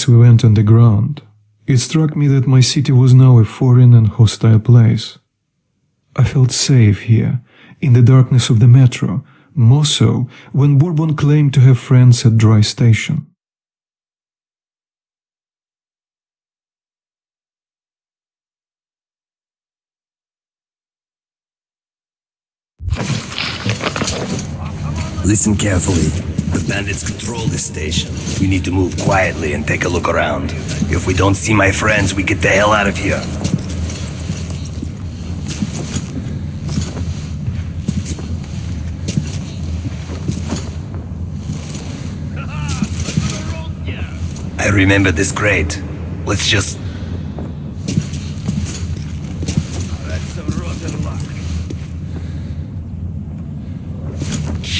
As we went underground, it struck me that my city was now a foreign and hostile place. I felt safe here, in the darkness of the metro, more so when Bourbon claimed to have friends at Dry Station. Listen carefully. The bandits control this station. We need to move quietly and take a look around. If we don't see my friends, we get the hell out of here. I remember this crate. Let's just...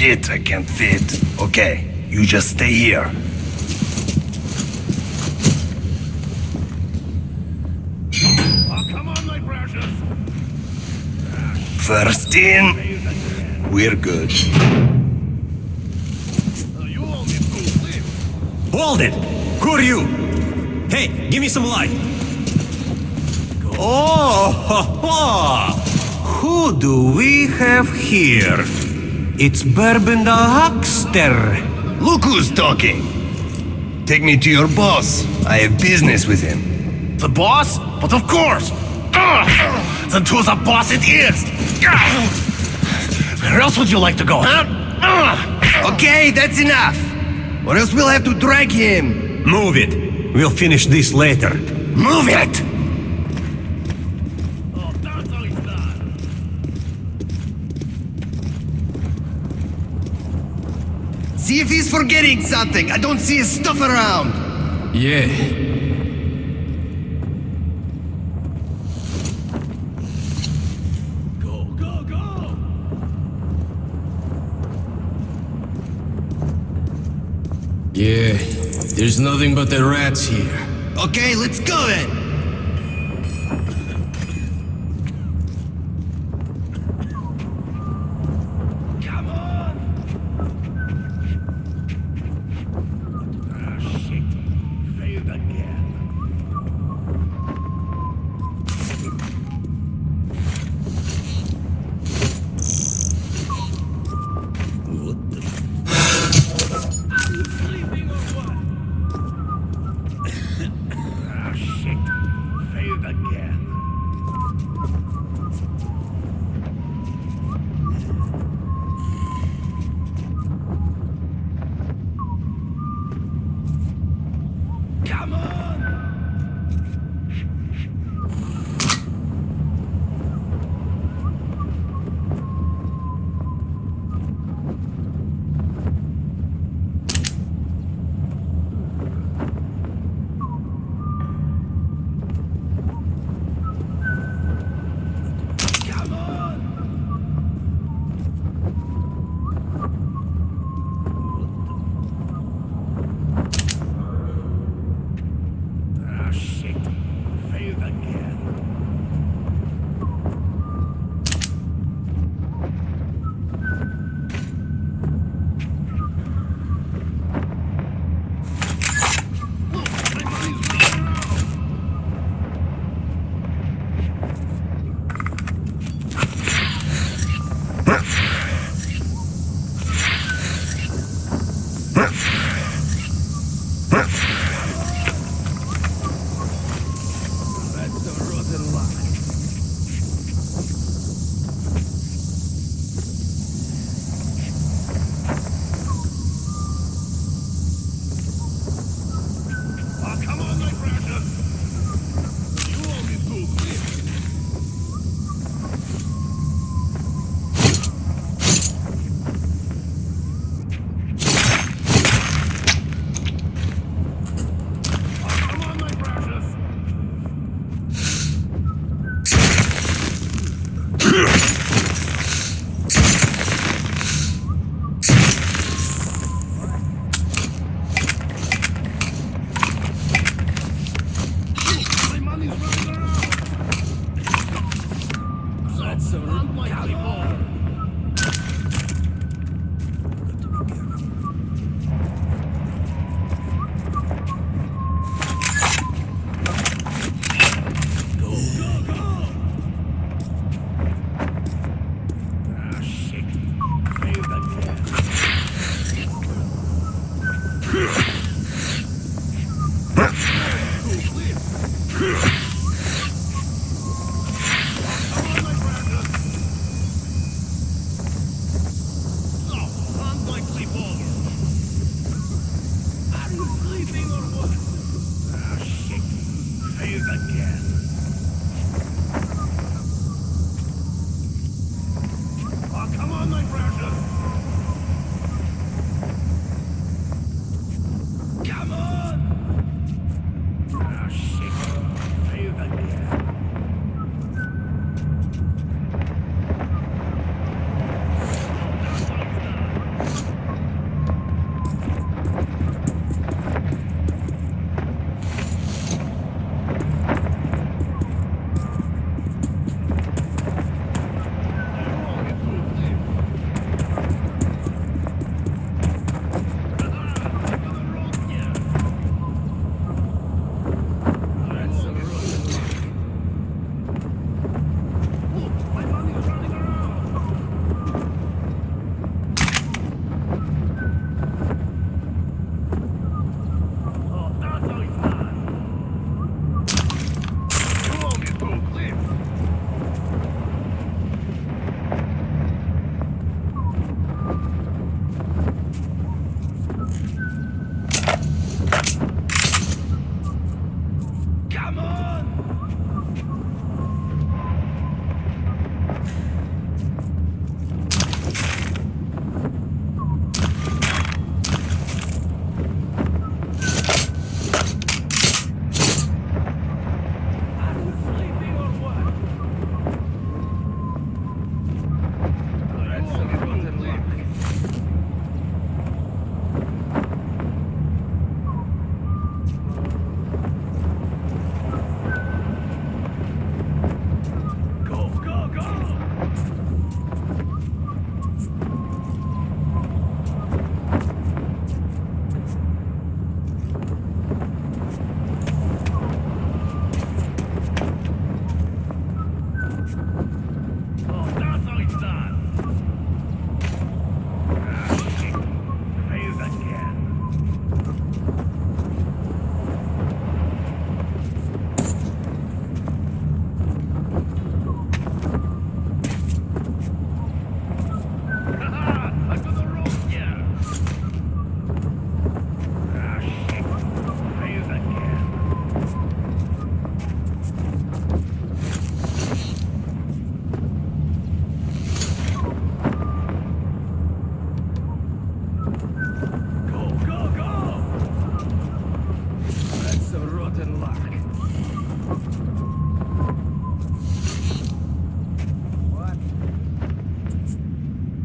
Shit, I can't fit. Okay, you just stay here. First in, we're good. Hold it! Who are you? Hey, give me some light. Oh, ho, ho. who do we have here? It's Bourbon the Huckster. Look who's talking. Take me to your boss. I have business with him. The boss? But of course! Ugh. Then to the boss it is! Ugh. Where else would you like to go, huh? Okay, that's enough. Or else we'll have to drag him. Move it. We'll finish this later. Move it! Oh, that's how it's done. See if he's forgetting something. I don't see his stuff around. Yeah. Go, go, go! Yeah. There's nothing but the rats here. Okay, let's go then.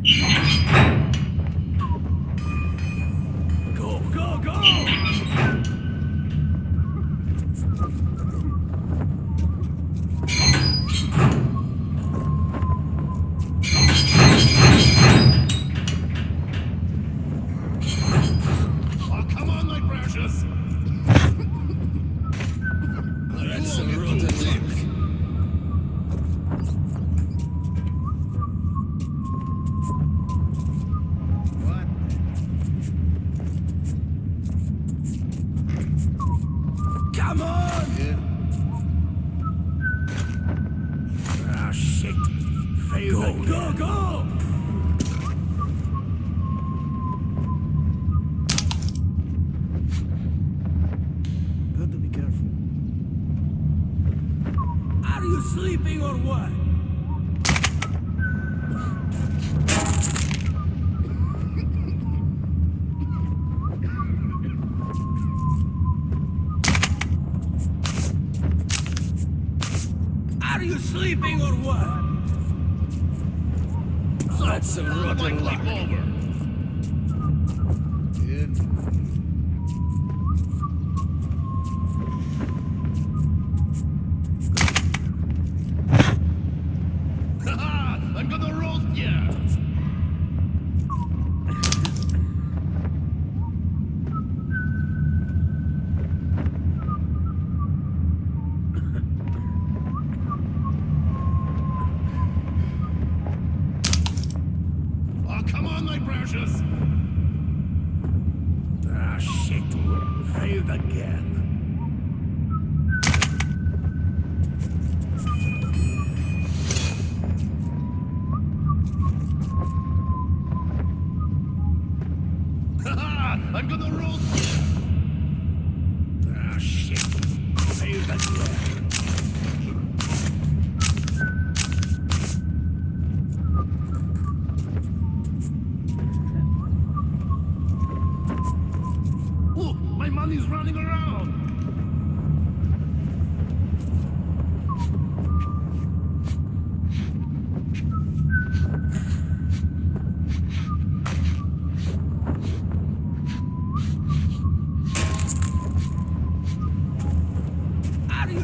Go, rotten luck. Haha,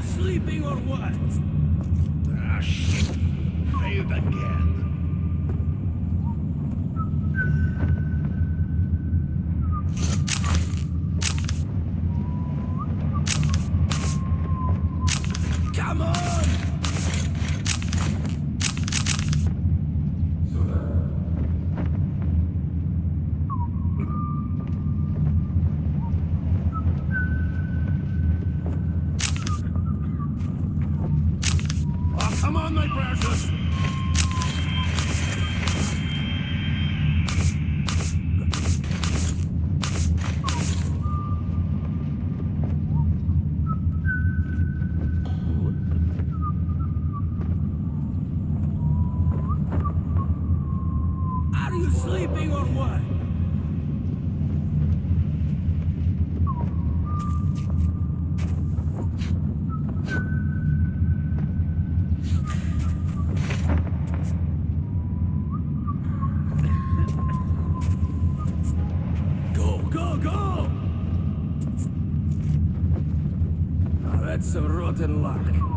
sleeping or what? Ah, shit. Failed again. Go! Now that's some rotten luck.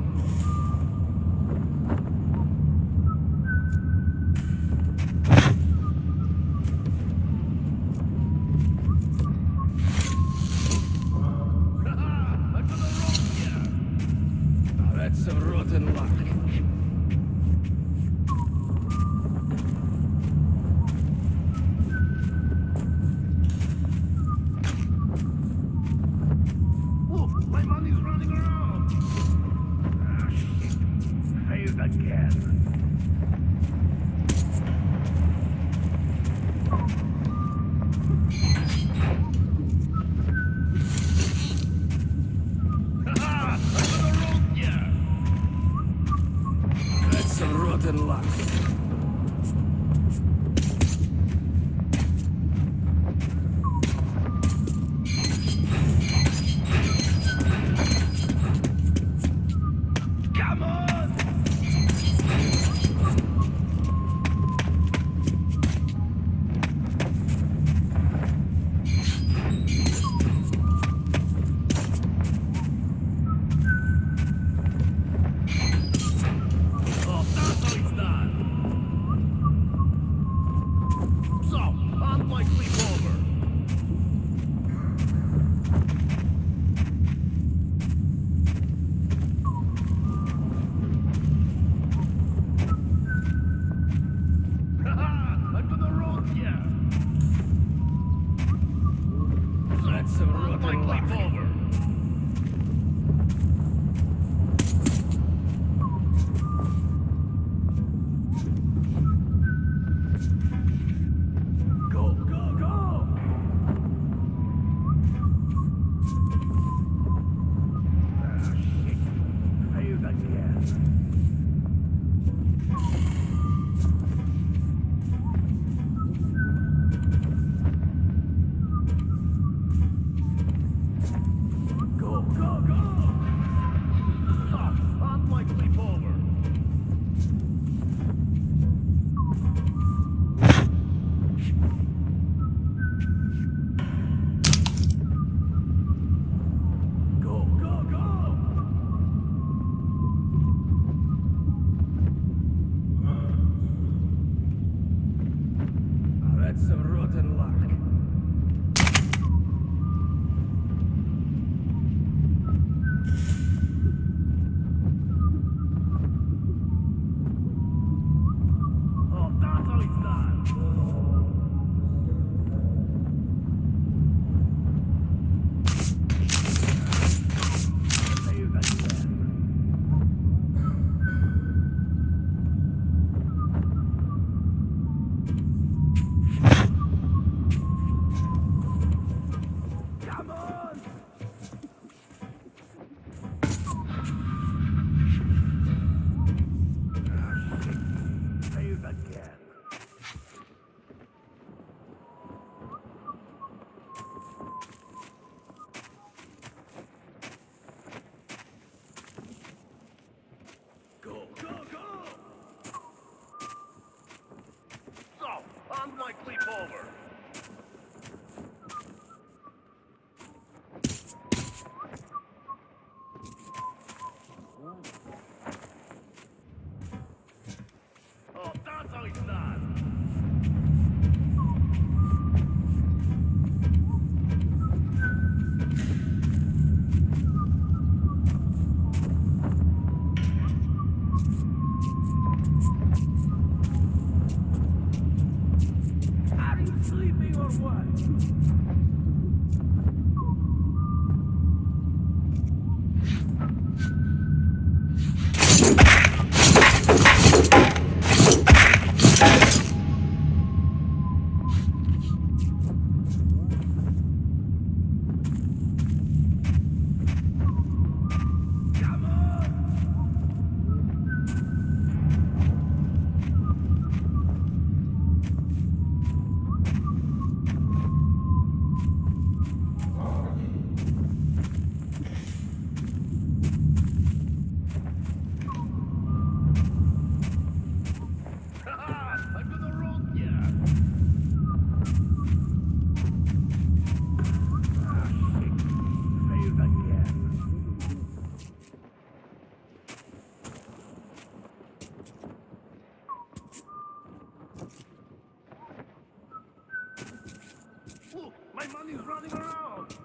my money's running around.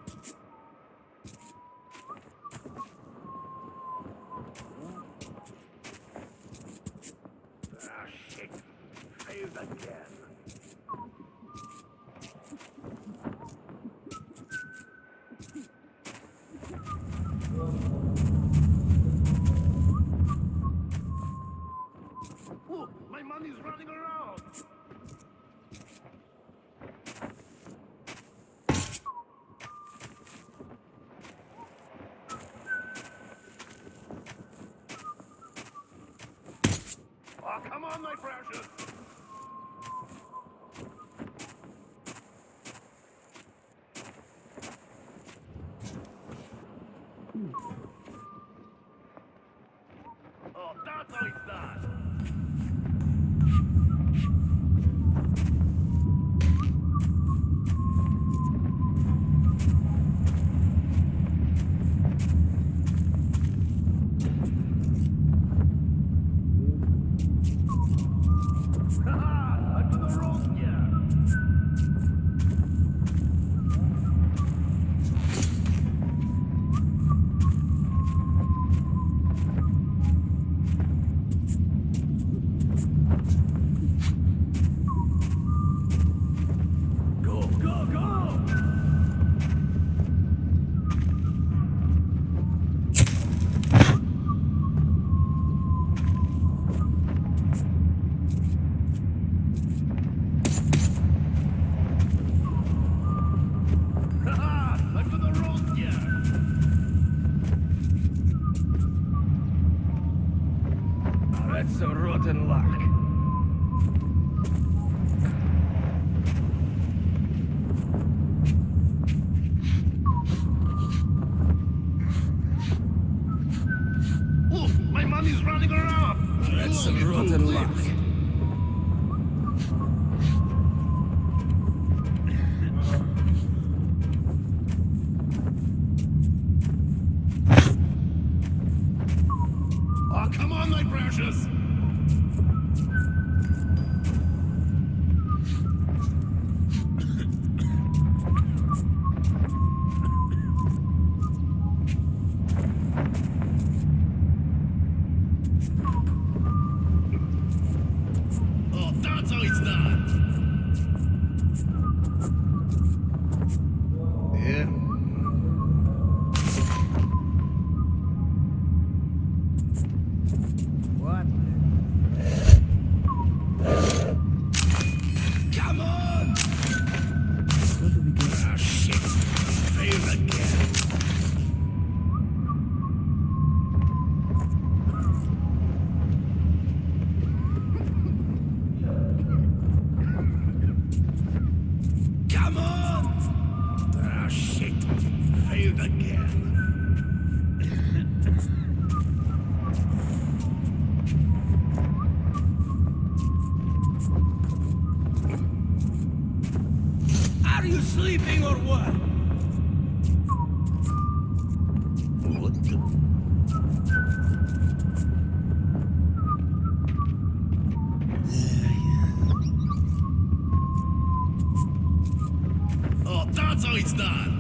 It's done.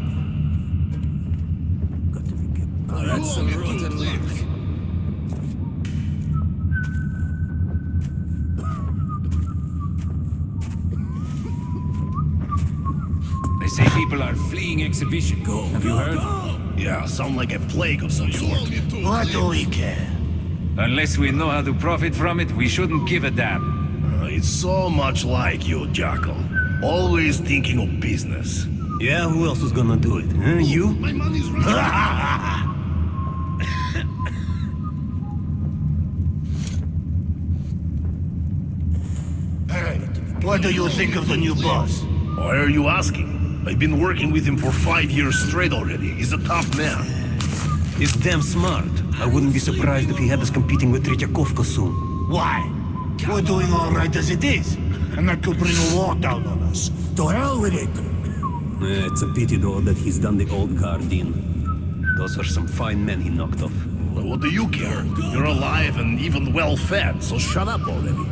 Got to be careful. That's a rotten luck. They say people are fleeing exhibition. Go. Have you heard? Yeah, sound like a plague of some sort. What do we care? Unless we know how to profit from it, we shouldn't give a damn. Uh, it's so much like you, Jackal. Always thinking of business. Yeah, who else was gonna do it? Huh? You? Oh, my money's running. Hey, what do you think of the new boss? Why are you asking? I've been working with him for five years straight already. He's a tough man. He's damn smart. I wouldn't be surprised if he had us competing with Tretyakovka soon. Why? We're doing all right as it is. And that could bring a war down on us. To hell with it. Eh, it's a pity though that he's done the old guard in. Those are some fine men he knocked off. Well, what do you care? You're alive and even well fed, so shut up already.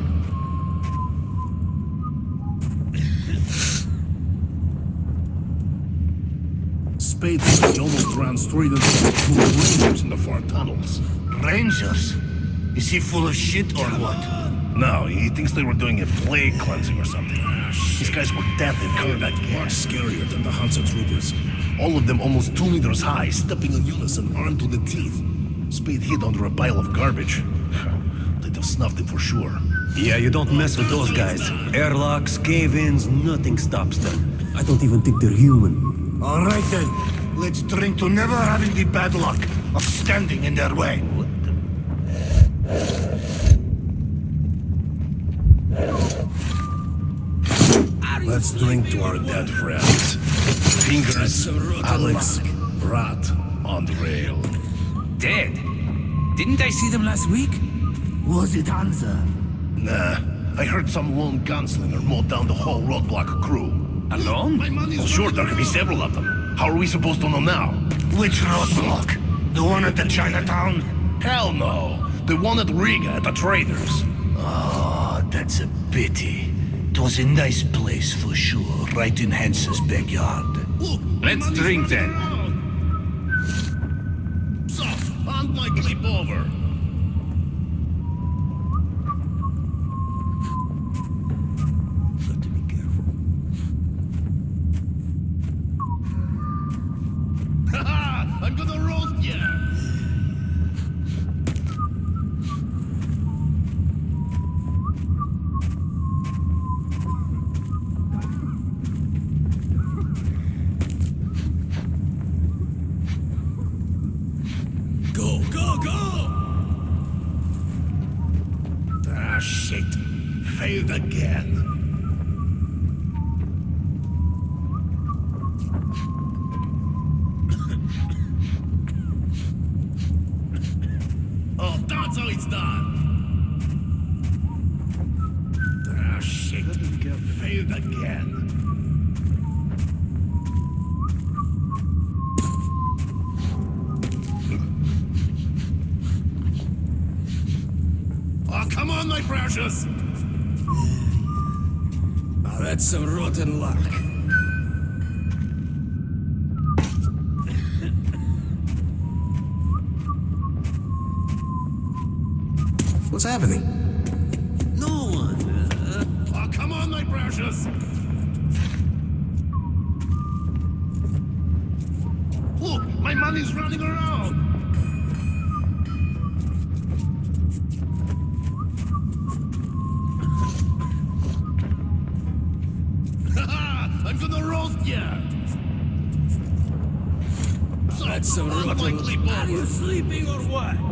Spade said he almost ran straight into the two rangers in the far tunnels. Rangers? Is he full of shit or what? No, he thinks they were doing a plague cleansing or something. Ah, These guys were deadly combat Much scarier than the Hansa troopers. All of them almost two meters high, stepping in unison, armed to the teeth. Spade hid under a pile of garbage. They'd have snuffed him for sure. Yeah, you don't mess with those guys. Airlocks, cave-ins, nothing stops them. I don't even think they're human. All right then. Let's drink to never having the bad luck of standing in their way. Let's drink to our dead friends. Fingers, Alex, Rat, on the rail. Dead? Didn't I see them last week? Was it Hansa? Nah, I heard some lone gunslinger mowed down the whole roadblock crew. Alone? Well, sure, there could be several of them. How are we supposed to know now? Which roadblock? The one at the Chinatown? Hell no. The one at Riga at the traders. Oh, that's a pity. It was a nice place for sure, right in Hansa's backyard. Let's drink then. So, hand my clip over. Got to be careful. Haha, I'm gonna roast ya. Go, go, go! Failed again. oh, that's how it's done. Ah, shit. Failed again. Oh, come on, my precious! Oh, that's some rotten luck. What's happening? No one. Uh, oh, come on, my precious! Look, my money's running around! Haha, I'm gonna roast ya! So, That's some all of my rotten- clip Are you sleeping or what?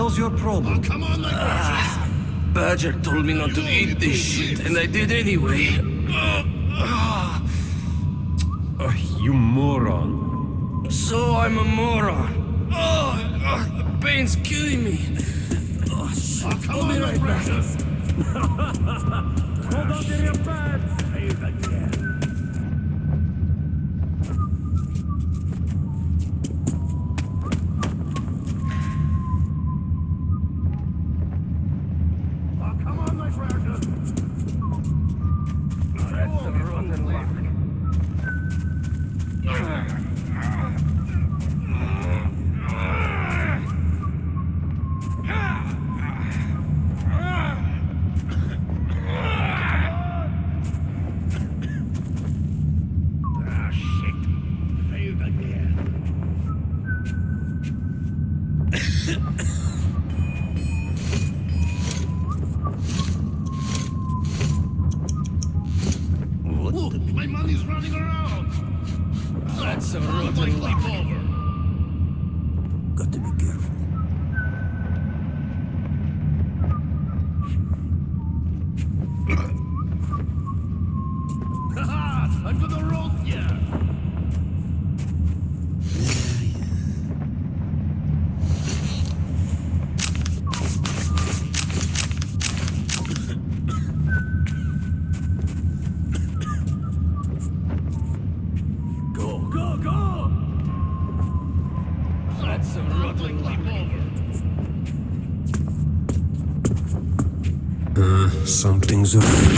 Hell's your Oh, problem? come on, my ah, precious! Badger told me not to eat this shit, and I did anyway. Oh. Ah. oh, you moron. So I'm a moron. Oh, oh, the pain's killing me. Oh, shit. Oh, come on, my precious! Hold on to your pants! Failed again. Oh, come on, my precious! That's some rotten luck. Ah, shit. Failed again. Look, my money Uh, something's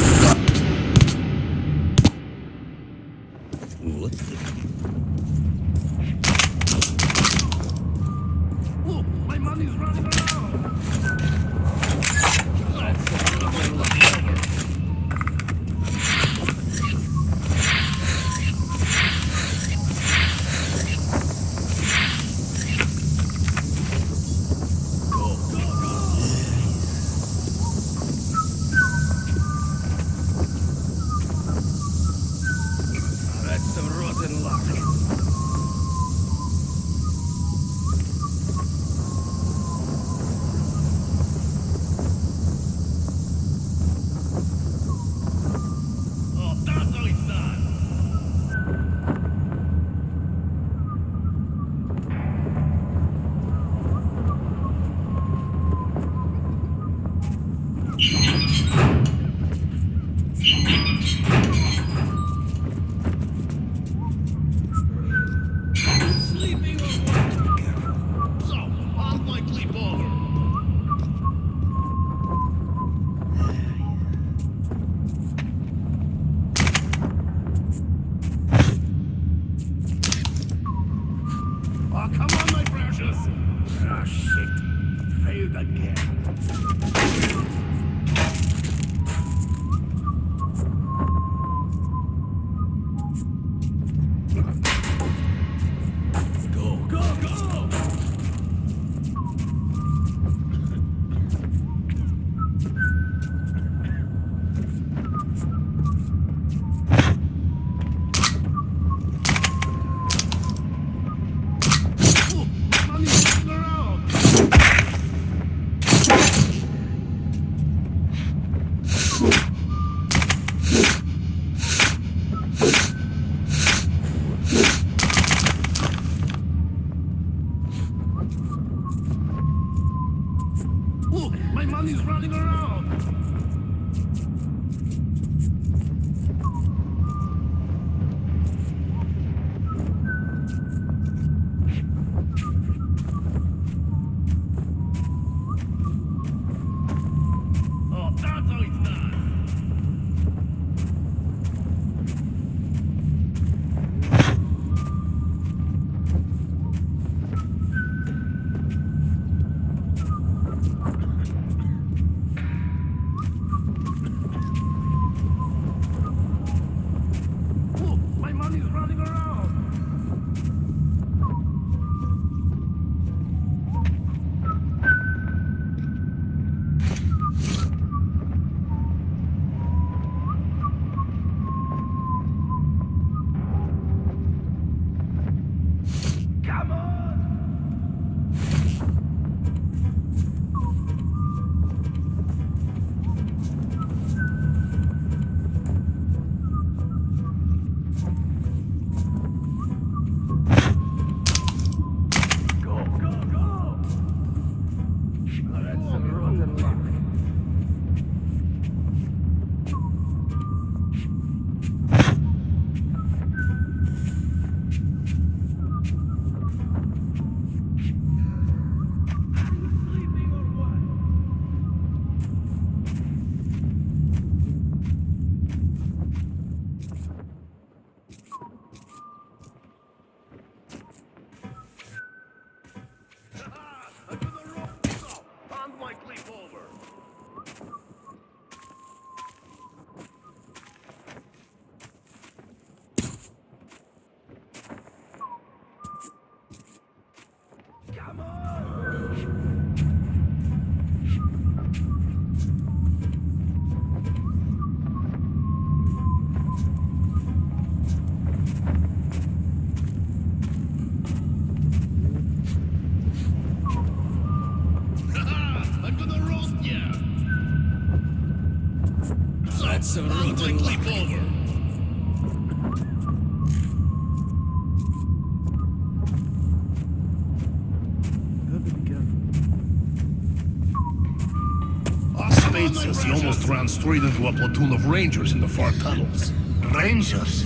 ran straight into a platoon of rangers in the far tunnels. Rangers?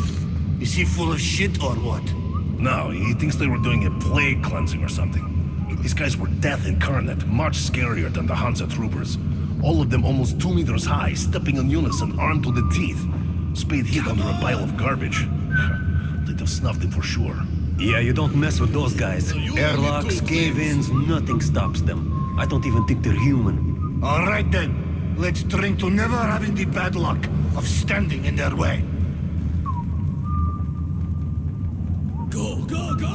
Is he full of shit or what? No, he thinks they were doing a plague cleansing or something. These guys were death incarnate, much scarier than the Hansa troopers. All of them almost two meters high, stepping in unison, armed to the teeth. Spade hid under a pile of garbage. They'd have snuffed him for sure. Yeah, you don't mess with those guys. Airlocks, cave-ins, nothing stops them. I don't even think they're human. All right then. Let's drink to never having the bad luck of standing in their way. Go, go, go!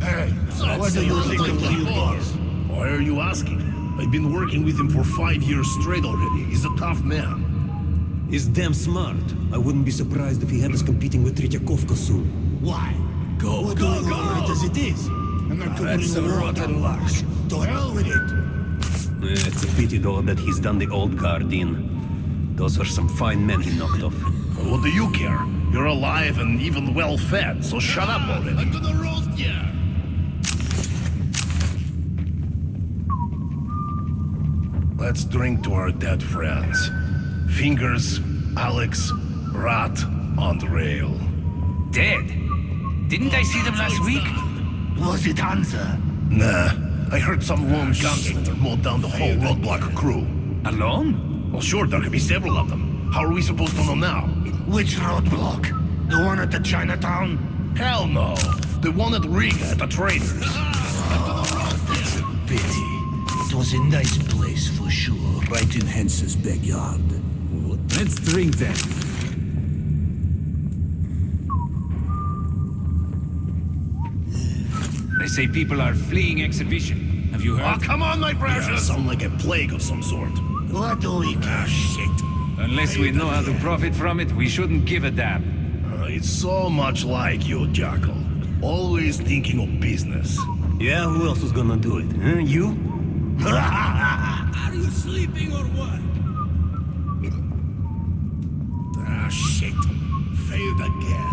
Hey, what do you think of Liu Boss? Why are you asking? I've been working with him for five years straight already. He's a tough man. He's damn smart. I wouldn't be surprised if he had us competing with Tretyakovka soon. Why? Go, We're go, doing go! all right as it is. And not to That's bring a war rotten down luck. To hell with it. Eh, It's a pity though that he's done the old guard in. Those were some fine men he knocked off. Well, what do you care? You're alive and even well fed, so shut up already. I'm gonna roast ya! Let's drink to our dead friends. Fingers, Alex, Rat, and rail. Dead? Didn't I see them last week? Was it Hansa? Nah, I heard some lone ah, gunslinger mowed down the whole roadblock crew. Alone? Well, sure, there could be several of them. How are we supposed to know now? Which roadblock? The one at the Chinatown? Hell no. The one at Riga at the traders. Oh, that's a pity. It was a nice place for sure, right in Hansa's backyard. Let's drink then. Say people are fleeing exhibition. Have you heard? Oh, come on, my precious! sound like a plague of some sort. What do we care? Shit. Unless we know how to profit from it, we shouldn't give a damn. Uh, it's so much like you, Jackal. Always thinking of business. Yeah, who else is gonna do it? Huh? You? Are you sleeping or what? Ah, shit. Failed again.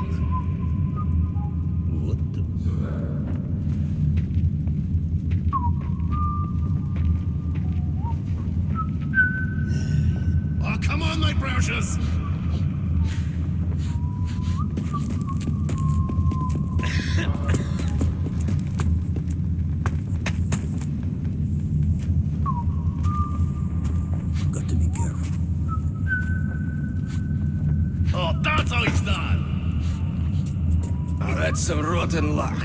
Precious! Got to be careful. Oh, that's how it's done! Oh, that's some rotten luck.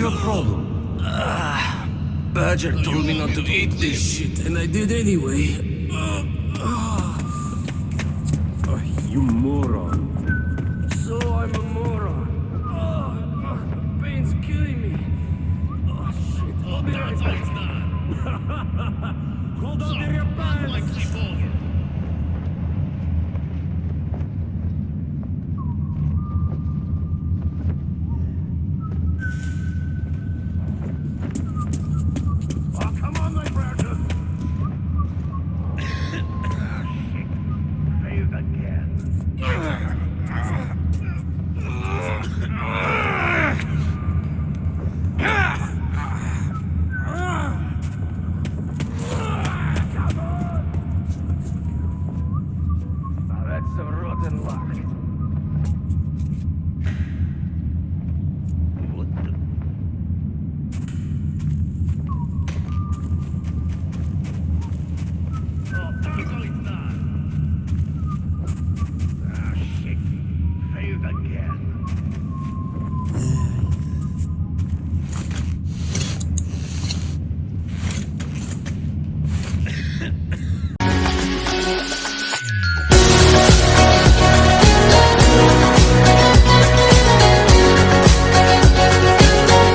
your problem? Ah, Badger told me not to eat this shit, and I did anyway.